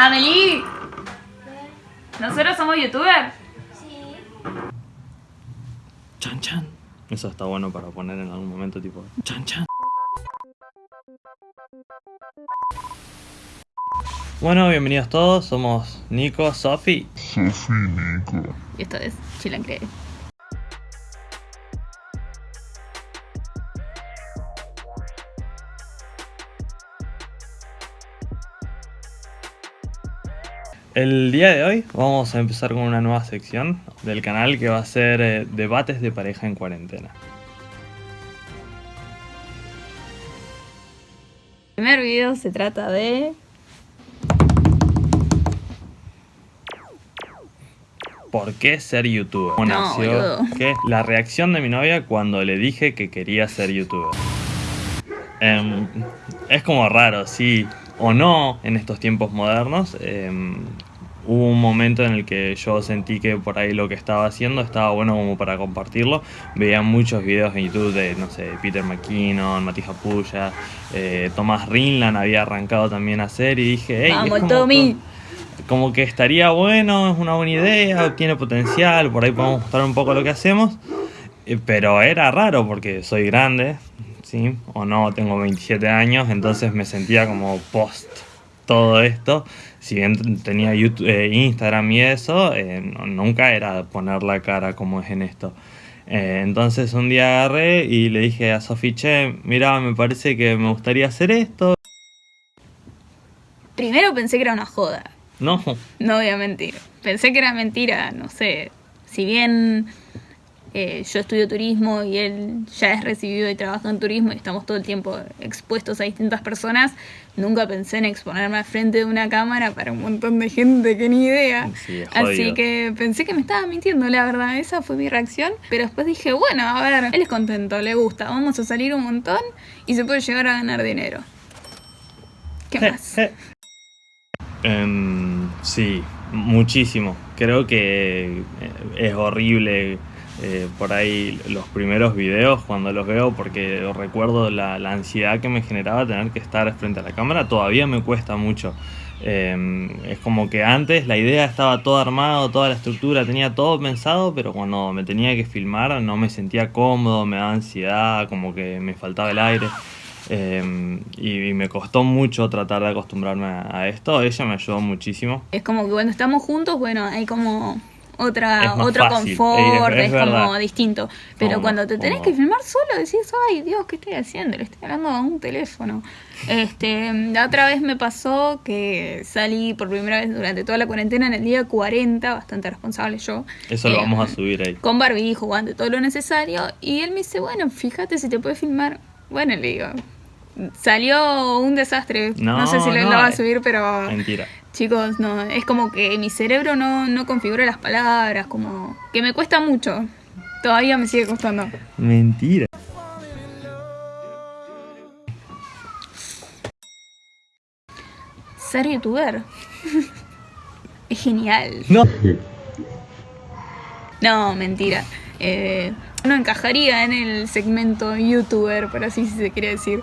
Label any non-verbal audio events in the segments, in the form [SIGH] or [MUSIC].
Amelie, ¿nosotros somos youtubers? Sí. Chan chan. Eso está bueno para poner en algún momento tipo chan chan. Bueno, bienvenidos todos, somos Nico, Sofi. Y esto es Chilan El día de hoy vamos a empezar con una nueva sección del canal que va a ser eh, debates de pareja en cuarentena. El primer video se trata de... ¿Por qué ser youtuber? No, Nació la reacción de mi novia cuando le dije que quería ser youtuber. Em, es como raro, sí o no, en estos tiempos modernos. Em, hubo un momento en el que yo sentí que por ahí lo que estaba haciendo estaba bueno como para compartirlo. Veía muchos videos en YouTube de, no sé, Peter McKinnon, Matija Puya, eh, Tomás Rinland había arrancado también a hacer y dije, hey, Vamos, Tommy. como que estaría bueno, es una buena idea, tiene potencial, por ahí podemos mostrar un poco lo que hacemos. Eh, Pero era raro porque soy grande, ¿sí? O no, tengo 27 años, entonces me sentía como post todo esto. Si bien tenía YouTube, eh, Instagram y eso, eh, no- nunca era poner la cara como es en esto. Eh, entonces un día agarré y le dije a Sofi, che, mira, me parece que me gustaría hacer esto. Primero pensé que era una joda. No, No voy a mentir. Pensé que era mentira, no sé. Si bien eh, yo estudio turismo y él ya es recibido y trabaja en turismo y estamos todo el tiempo expuestos a distintas personas, nunca pensé en exponerme al frente de una cámara para un montón de gente que ni idea. Sí, Así que pensé que me estaba mintiendo, la verdad. Esa fue mi reacción. Pero después dije, bueno, a ver, él es contento, le gusta, vamos a salir un montón y se puede llegar a ganar dinero. ¿Qué más? Em, sí, muchísimo. Creo que eh, es horrible eh, por ahí los primeros videos cuando los veo porque recuerdo la, ansiedad que me generaba tener que estar frente a la cámara. Todavía me cuesta mucho. Em, es como que antes la idea estaba todo armado, toda la estructura, tenía todo pensado, pero cuando me tenía que filmar no me sentía cómodo, me daba ansiedad, como que me faltaba el aire. Eh, y, me costó mucho tratar de acostumbrarme a, esto. Ella me ayudó muchísimo. Es como que cuando estamos juntos, bueno, hay como otra otro fácil, confort, es- es, es como distinto. Pero cuando te tenés que filmar solo, decís, ay Dios, ¿qué estoy haciendo? Le estoy hablando a un teléfono. Este, la otra vez me pasó que salí por primera vez durante toda la cuarentena en el día 40, bastante responsable yo. Eso lo Eh, vamos a subir ahí. Con barbijo, guante, todo lo necesario. Y él me dice, bueno, fíjate si te puedes filmar. Bueno, le digo, salió un desastre. No, No, sé si lo, no, lo va a eh, subir, pero... Mentira. Chicos, no, es como que mi cerebro no, no configura las palabras, como que me cuesta mucho. Todavía me sigue costando. Mentira. Ser youtuber [LAUGHS] es genial. No. No, mentira. Eh, no encajaría en el segmento youtuber, por así se quiere decir.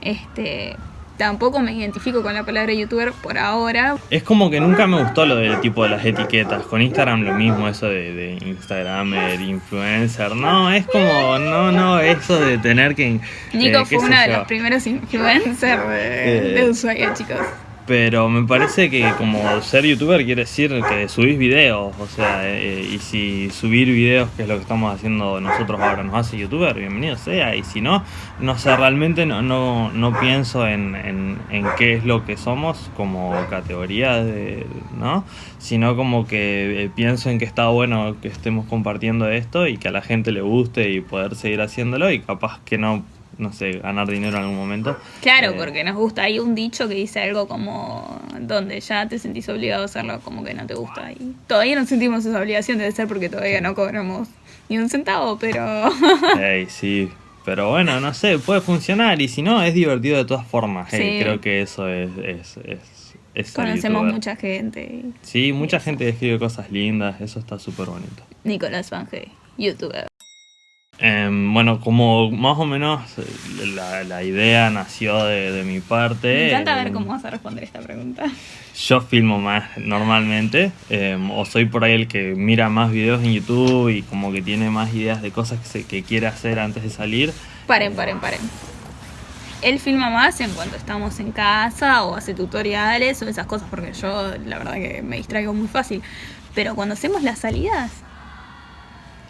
Este, tampoco me identifico con la palabra youtuber por ahora. Es como que nunca me gustó lo del tipo de las etiquetas. Con Instagram lo mismo, eso de, de Instagramer, influencer. No, es como, no, no, eso de tener que... Nico eh, fue una de los primeros influencers de, Eh, de Ushuaia, chicos. Pero me parece que como ser youtuber quiere decir que subís videos, o sea, eh, y si subir videos, que es lo que estamos haciendo nosotros ahora, nos hace youtuber, bienvenido sea, y si no, no sé, realmente no, no, no pienso en, en, qué es lo que somos como categoría, de, ¿no? Sino como que eh, pienso en que está bueno que estemos compartiendo esto y que a la gente le guste y poder seguir haciéndolo y capaz que no, no sé, ganar dinero en algún momento. Claro, Eh, porque nos gusta. Hay un dicho que dice algo como donde ya te sentís obligado a hacerlo, como que no te gusta. Y todavía no sentimos esa obligación, debe ser porque todavía no cobramos ni un centavo, pero [LAUGHS] Ey, sí. Pero bueno, no sé, puede funcionar y si no, es divertido de todas formas. Ey, Sí. creo que eso es... es, es, es conocemos mucha gente. Sí, mucha gente escribe cosas lindas, eso está súper bonito. Nicolás Fange, youtuber. Em, bueno, como más o menos eh, la, la idea nació de, de mi parte. Me encanta ver em, cómo vas a responder esta pregunta. Yo filmo más normalmente, em, o soy por ahí el que mira más videos en YouTube y como que tiene más ideas de cosas que, se, que quiere hacer antes de salir. Paren, paren, paren. Él filma más en cuanto estamos en casa o hace tutoriales o esas cosas porque yo la verdad que me distraigo muy fácil. Pero cuando hacemos las salidas,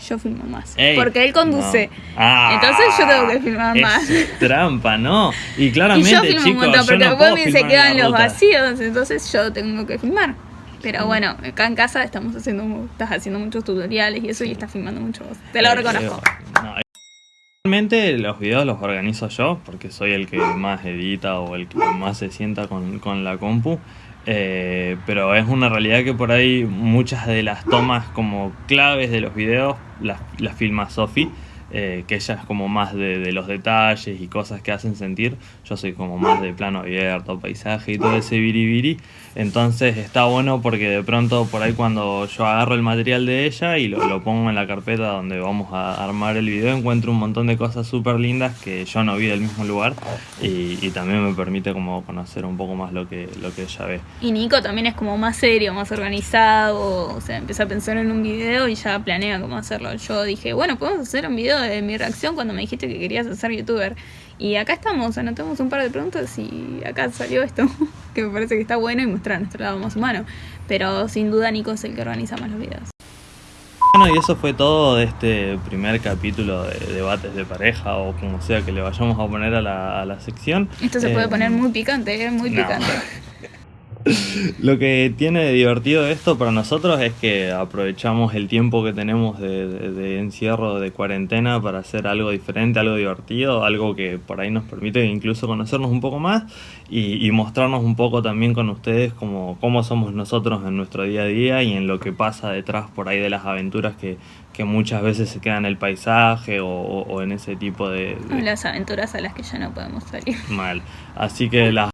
yo filmo más. Ey, porque él conduce. no. Ah, Entonces yo tengo que filmar es más. [LAUGHS] Trampa, ¿no? Y Y claramente, yo filmo chicos, un montón porque no después puedo me se quedan los ruta. vacíos, entonces yo tengo que filmar. Pero bueno, acá en casa estamos haciendo, estás haciendo muchos tutoriales y eso y estás filmando mucho vos. Te lo Eh, reconozco. eh, no, Realmente los videos los organizo yo porque soy el que más edita o el que más se sienta con, con la compu. Eh, pero es una realidad que por ahí muchas de las tomas como claves de los videos las, las filma Sofi. Eh, que ella es como más de, de los detalles y cosas que hacen sentir. Yo soy como más de plano abierto, paisaje y todo ese biribiri. Entonces está bueno porque de pronto por ahí cuando yo agarro el material de ella y lo, lo pongo en la carpeta donde vamos a armar el video, encuentro un montón de cosas súper lindas que yo no vi del mismo lugar y, y también me permite como conocer un poco más lo que, lo que ella ve. Y Nico también es como más serio, más organizado, o sea, empieza a pensar en un video y ya planea cómo hacerlo. Yo dije, bueno, podemos hacer un video de mi reacción cuando me dijiste que querías ser youtuber. Y acá estamos, anotamos un par de preguntas y acá salió esto, [LAUGHS] que me parece que está bueno y mostrar nuestro lado más humano. Pero sin duda Nico es el que organiza más los videos. Bueno, y eso fue todo de este primer capítulo de debates de pareja o como sea que le vayamos a poner a la, a la sección. Esto se puede Eh, poner muy picante, ¿eh? muy no. picante. [LAUGHS] Lo que tiene de divertido esto para nosotros es que aprovechamos el tiempo que tenemos de, de- de encierro, de cuarentena, para hacer algo diferente, algo divertido, algo que por ahí nos permite incluso conocernos un poco más y, y mostrarnos un poco también con ustedes como cómo somos nosotros en nuestro día a día y en lo que pasa detrás por ahí de las aventuras que, que muchas veces se quedan en el paisaje o, o- o en ese tipo de, de- Las aventuras a las que ya no podemos salir. mal. Así que las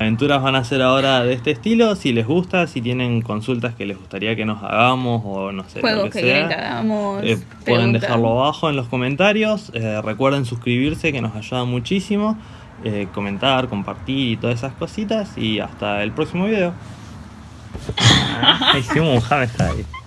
aventuras van a ser ahora de este estilo. Si les gusta, si tienen consultas que les gustaría que nos hagamos o no sé, Juegos lo que hagamos. eh, pueden dejarlo abajo en los comentarios. Eh, recuerden suscribirse que nos ayuda muchísimo. Eh, comentar, compartir y todas esas cositas. Y hasta el próximo video. [LAUGHS] Ah, hicimos un.